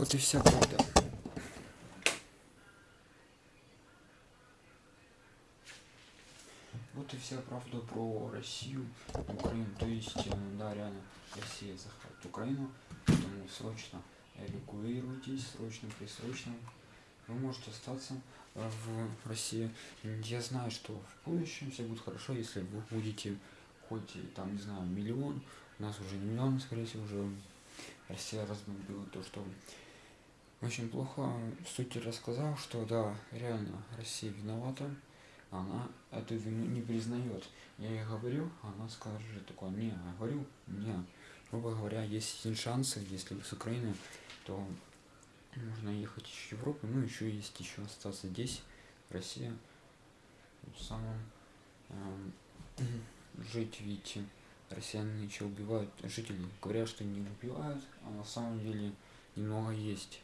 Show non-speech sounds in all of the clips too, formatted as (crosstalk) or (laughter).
Вот и вся правда. Вот и вся правда про Россию, Украину. То есть, э, да, реально, Россия захватит Украину, поэтому срочно эвакуируйтесь, срочно, присрочно. Вы можете остаться э, в России. Я знаю, что в будущем все будет хорошо, если вы будете хоть там, не знаю, миллион, у нас уже не миллион, скорее всего, уже Россия разбомбила то, что очень плохо. Суть рассказал, что да, реально Россия виновата, она эту вину не признает. Я ей говорю, она скажет такое, не, я говорю, не. Грубо говоря, есть один шанс, если с Украины, то можно ехать в Европу, ну еще есть еще остаться здесь, Россия, самым э, (clears throat) жить, видите, россияне еще убивают жителей, говорят, что не убивают, а на самом деле немного есть.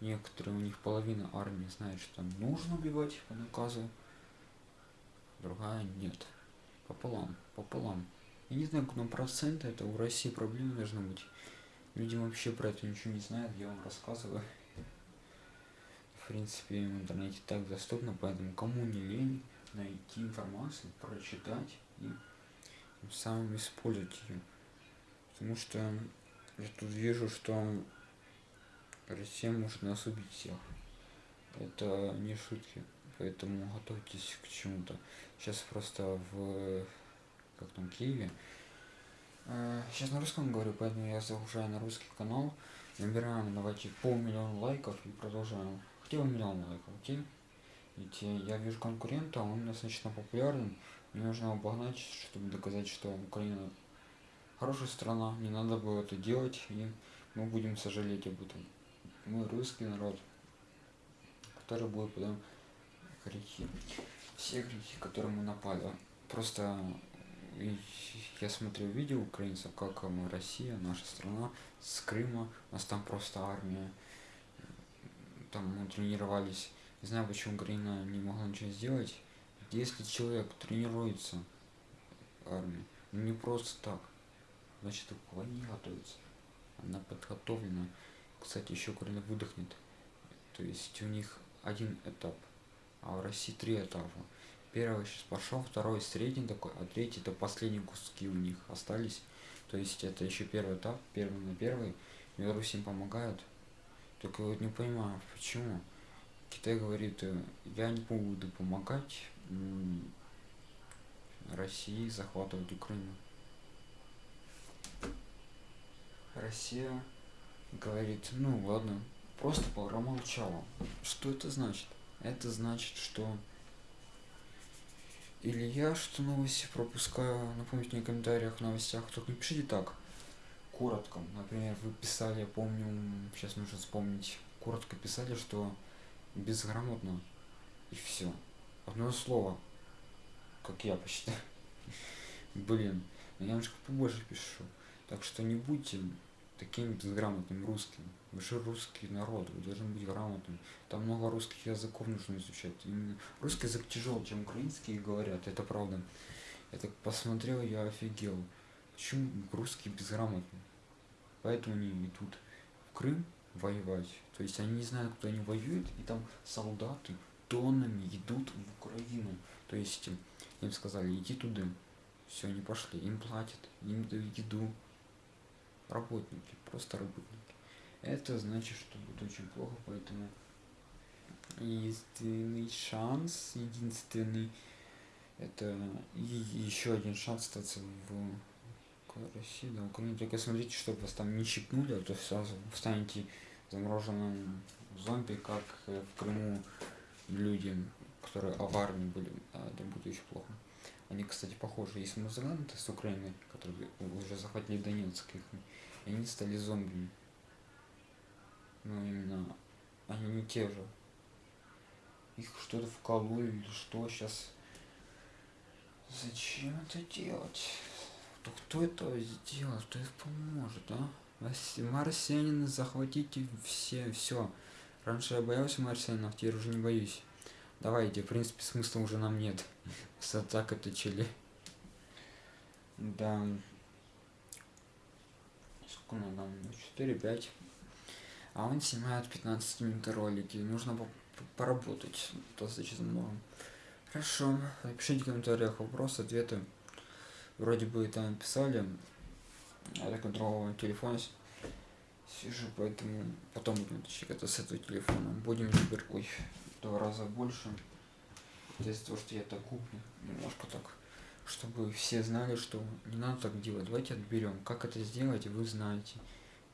Некоторые у них половина армии знает, что нужно убивать по наказу, другая нет. Пополам, пополам. Я не знаю, какой процент это у России проблемы должно быть. Люди вообще про это ничего не знают, я вам рассказываю. В принципе, в интернете так доступно, поэтому кому не лень найти информацию, прочитать и самым использовать ее. Потому что я тут вижу, что Россия может нас убить всех. Это не шутки. Поэтому готовьтесь к чему-то. Сейчас просто в как там Киеве. Сейчас на русском говорю, поэтому я загружаю на русский канал. Набираем, давайте, полмиллиона лайков и продолжаем. Хотел миллион лайков, окей? Ведь я вижу конкурента, он достаточно популярен. Мне нужно обогнать, чтобы доказать, что Украина хорошая страна, не надо было это делать, и мы будем сожалеть об этом. Мы русский народ, который будет потом грехи. Все грехи, которые мы напали. Просто я смотрел видео украинцев, как мы, Россия, наша страна, с Крыма, у нас там просто армия, там мы тренировались. Не знаю, почему Украина не могла ничего сделать. Если человек тренируется армии, ну не просто так, значит к войне готовится. Она подготовлена. Кстати, еще Украина выдохнет. То есть у них один этап а в России три этапа. Первый сейчас пошел, второй средний такой, а третий это последние куски у них остались. То есть это еще первый этап, первый на первый. Беларусь им помогает. Только вот не понимаю, почему. Китай говорит, э, я не буду помогать России захватывать Украину. Россия говорит, ну ладно, просто промолчала. Что это значит? это значит, что или я что новости пропускаю, напомните мне в комментариях, в новостях, только не пишите так, коротко. Например, вы писали, я помню, сейчас нужно вспомнить, коротко писали, что безграмотно, и все. Одно слово, как я посчитаю. (laughs) Блин, я немножко побольше пишу. Так что не будьте таким безграмотным русским. Вы же русский народ, вы должны быть грамотным. Там много русских языков нужно изучать. Именно русский язык тяжелый, чем украинский говорят, это правда. Я так посмотрел, я офигел. Почему русские безграмотные? Поэтому они идут в Крым воевать. То есть они не знают, кто они воюют, и там солдаты тоннами идут в Украину. То есть им сказали, иди туда. Все, они пошли, им платят, им дают еду, работники, просто работники. Это значит, что будет очень плохо, поэтому единственный шанс, единственный, это еще один шанс остаться в России, да, Украине. Только смотрите, чтобы вас там не щипнули, а то сразу станете замороженным зомби, как в Крыму люди, которые в армии были, а это будет очень плохо. Они, кстати, похожи. Есть музыканты с Украины, которые уже захватили Донецк, их и они стали зомби. Ну, именно, они не те же. Их что-то вкололи или что сейчас. Зачем это делать? То кто это сделал? Кто это поможет, а? Марсианины захватите все, все. Раньше я боялся марсианинов, теперь уже не боюсь. Давайте, в принципе, смысла уже нам нет. (laughs) С это чили. Да сколько нам 4 5 а он снимает 15 минут ролики. Нужно поработать достаточно много. Хорошо, напишите в комментариях вопросы, ответы. Вроде бы там писали, я так другого телефона сижу, поэтому потом будем точнее это с этого телефона. Будем теперь, ой, в два раза больше. Это из-за того, что я так куплю, немножко так, чтобы все знали, что не надо так делать. Давайте отберем. Как это сделать, вы знаете.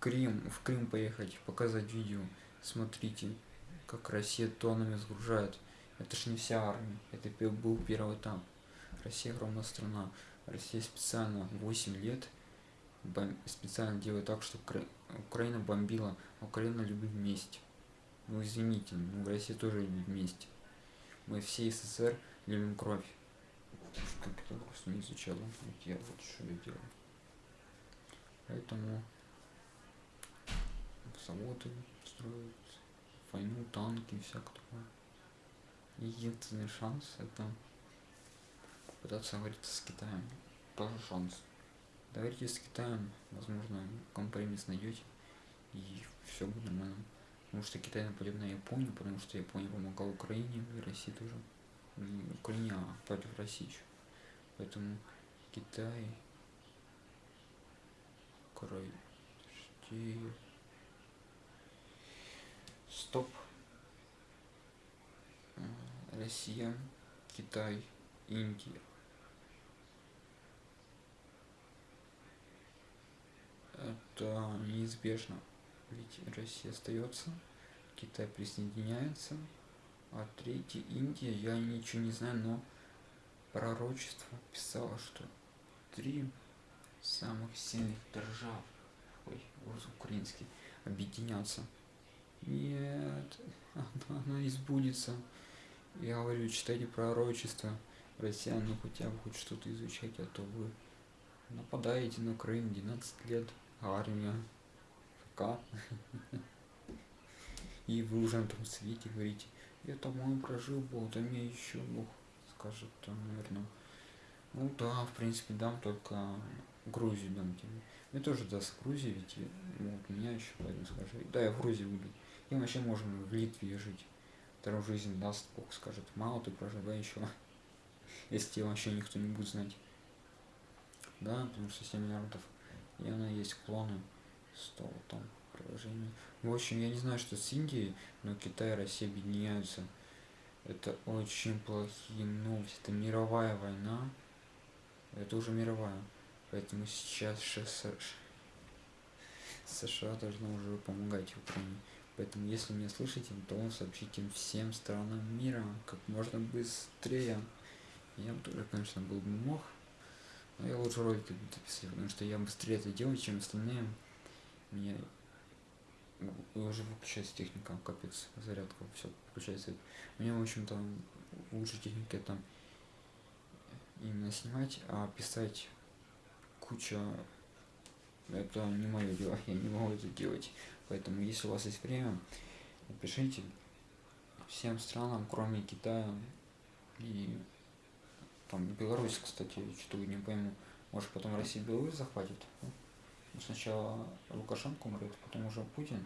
Крым, в Крым поехать, показать видео. Смотрите, как Россия тоннами сгружает. Это ж не вся армия, это был первый этап. Россия огромная страна. Россия специально 8 лет специально делает так, что Укра... Украина бомбила, Украина любит вместе. Ну извините, ну Россия тоже любит вместе. Мы все СССР любим кровь. Как это просто не изучал. Вот я вот что я делаю. Поэтому заводы строят, войну, танки, всякое такое. Единственный шанс это попытаться говориться с Китаем. Тоже шанс. Договоритесь с Китаем, возможно, компромисс найдете, и все будет нормально. Потому что Китай нападет на Японию, потому что Япония помогала Украине и России тоже. Не Украине, а против России еще. Поэтому Китай, Край, Стоп. Россия, Китай, Индия. Это неизбежно, ведь Россия остается, Китай присоединяется, а третий Индия, я ничего не знаю, но пророчество писало, что три самых сильных держав, ой, украинский, объединятся. Нет, (laughs) она, избудется. Я говорю, читайте пророчество, россиян, ну хотя бы хоть что-то изучать, а то вы нападаете на Украину 12 лет, армия, ФК. И вы уже на том свете говорите, я там он прожил был, там я еще Бог скажет, там, наверное. Ну да, в принципе, дам только Грузию дам тебе. Мне тоже даст Грузия, ведь вот меня еще поэтому скажи. Да, я в Грузии буду. И вообще можем в Литве жить вторую жизнь даст Бог скажет, мало ты проживай еще, (laughs) если тебя вообще никто не будет знать. Да, потому что 7 миллиардов, и она есть клоны, 100 там приложений. В общем, я не знаю, что с Индией, но Китай и Россия объединяются. Это очень плохие новости. Это мировая война. Это уже мировая. Поэтому сейчас США должны уже помогать Украине. Поэтому, если меня слышите, то сообщите всем странам мира как можно быстрее. Я бы тоже, конечно, был бы мог, но я лучше ролики буду писать, потому что я быстрее это делаю, чем остальные. Мне уже выключается техника, капец, зарядка, все включается. Мне, в общем-то, лучше техника там именно снимать, а писать куча это не мое дело, (laughs) я не могу это делать. Поэтому, если у вас есть время, напишите всем странам, кроме Китая и там Беларусь, кстати, что-то не пойму. Может потом Россия Беларусь захватит. Сначала Лукашенко умрет, потом уже Путин.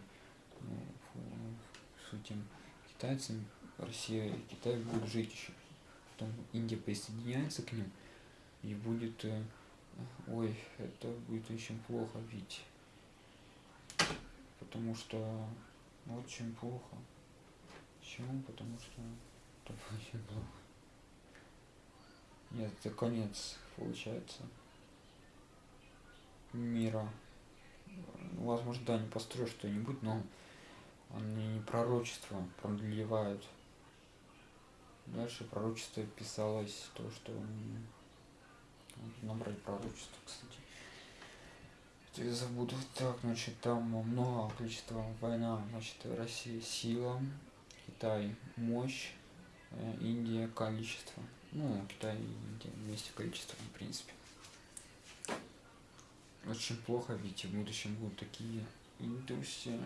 Ну, с этим китайцами Россия и Китай будут жить еще. Потом Индия присоединяется к ним и будет... Э, ой, это будет очень плохо, ведь потому что очень плохо. Почему? Потому что это очень плохо. Нет, это конец получается мира. Возможно, да, не построю что-нибудь, но они не пророчество продлевают. Дальше пророчество писалось то, что набрать пророчество, кстати. Я забуду. Так значит там много количества война значит россия сила китай мощь э, индия количество. Ну китай и индия вместе количество в принципе очень плохо ведь в будущем будут такие индусы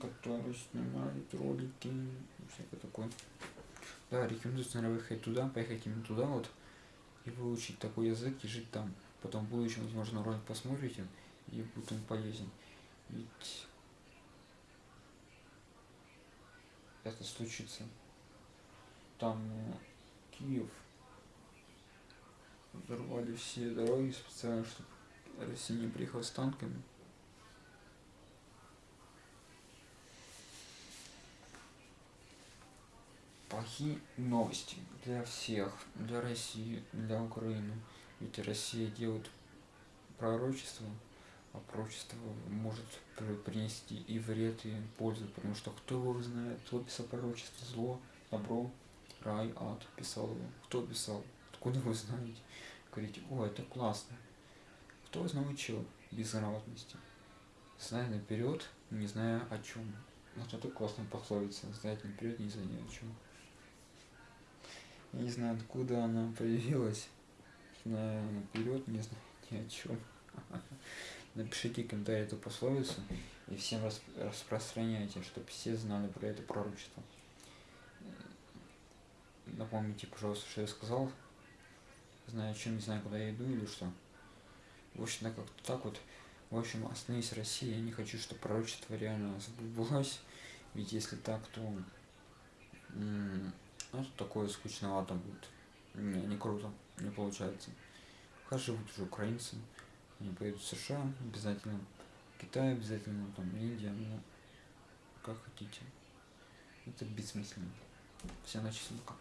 которые снимают ролики и всякое такое да рекомендую наверное выехать туда поехать именно туда вот и выучить такой язык и жить там потом в будущем возможно ролик посмотрите и будет он полезен. Ведь это случится. Там э, Киев взорвали все дороги специально, чтобы Россия не приехала с танками. Плохие новости для всех, для России, для Украины. Ведь Россия делает пророчество, а пророчество может принести и вред, и пользу, потому что кто его знает, кто писал пророчество, зло, добро, рай, ад писал его, кто писал, откуда вы знаете, говорите, о, это классно, кто вас научил безграмотности, зная наперед, не зная о чем. Вот это классная пословица, знать наперед, не зная о чем. Я не знаю, откуда она появилась, зная наперед, не знаю ни о чем. (laughs) Напишите комментарий эту пословицу и всем распространяйте, чтобы все знали про это пророчество. Напомните, пожалуйста, что я сказал. Знаю, чем не знаю, куда я иду или что. В общем, да, как-то так вот. В общем, остановись Россия. Я не хочу, чтобы пророчество реально сбылось. Ведь если так, то ну, это такое скучновато будет. Не, не круто, не получается. Хай живут уже украинцы. Они поедут в США обязательно. Китай обязательно, там Индия, ну, как хотите. Это бессмысленно. Все начали пока.